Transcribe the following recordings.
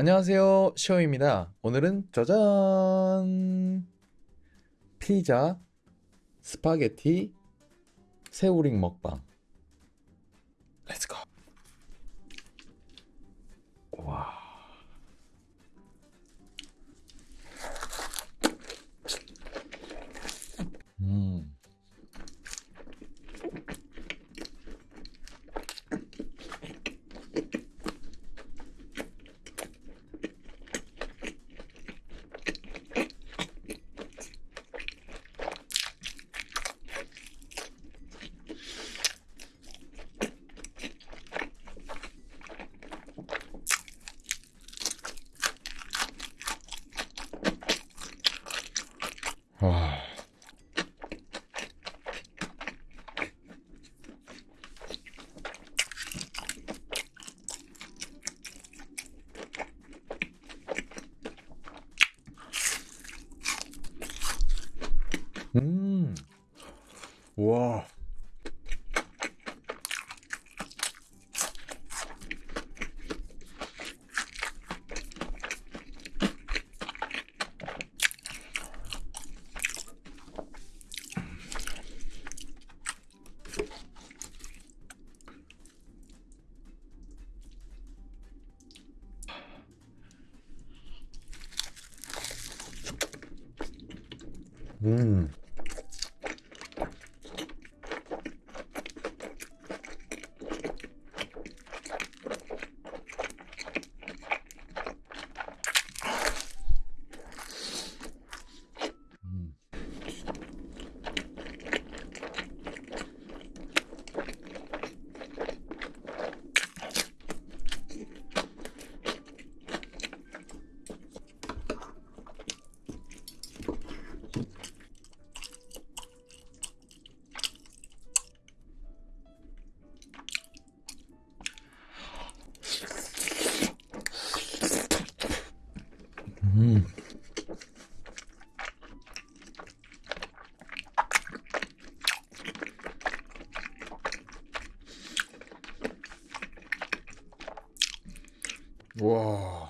안녕하세요. 시오입니다. 오늘은 짜잔! 피자, 스파게티, 새우링 먹방. 와. 음. 와. 음. 음. 음. 와.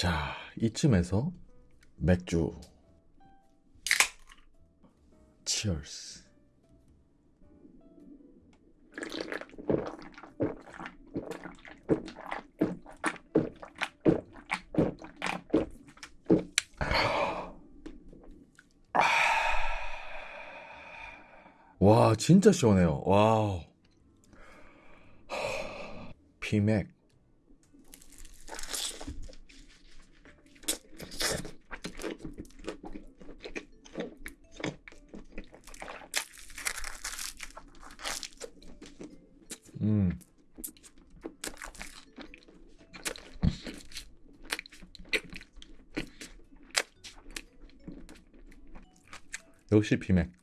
자, 이쯤에서 맥주. 치얼스. 와, 진짜 시원해요. 와우. 피맥. 음. 역시 비맥.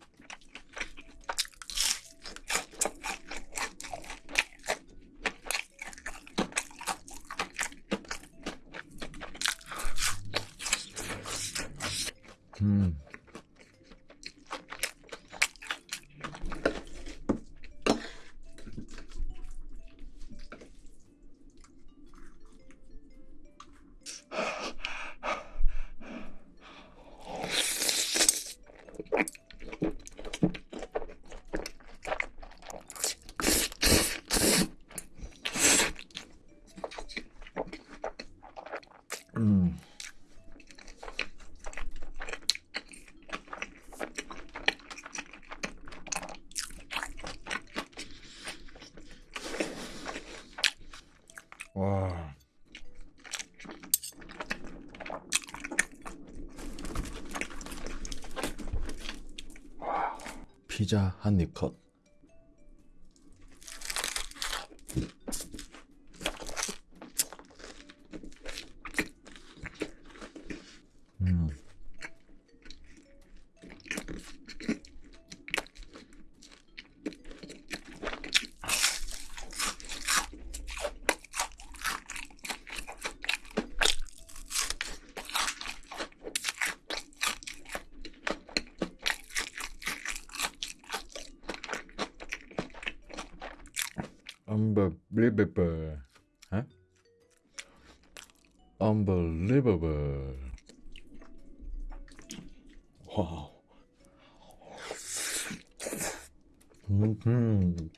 와. 피자 한 입 컷. Unbelievable. Huh? Unbelievable. Wow. 음.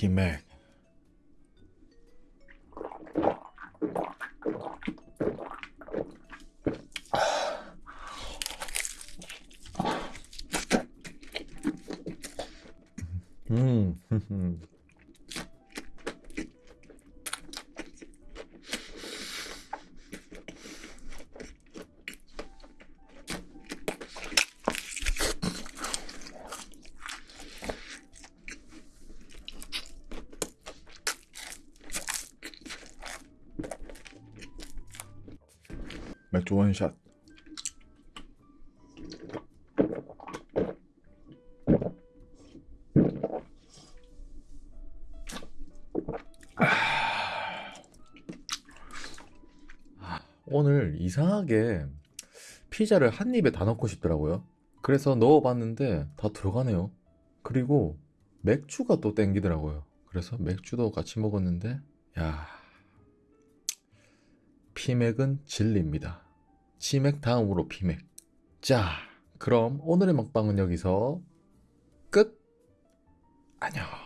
피맥. 음. 맥주 원샷. 오늘 이상하게 피자를 한 입에 다 넣고 싶더라고요. 그래서 넣어봤는데 다 들어가네요. 그리고 맥주가 또 땡기더라고요. 그래서 맥주도 같이 먹었는데, 야, 피맥은 진리입니다. 치맥 다음으로 피맥. 자, 그럼 오늘의 먹방은 여기서 끝. 안녕.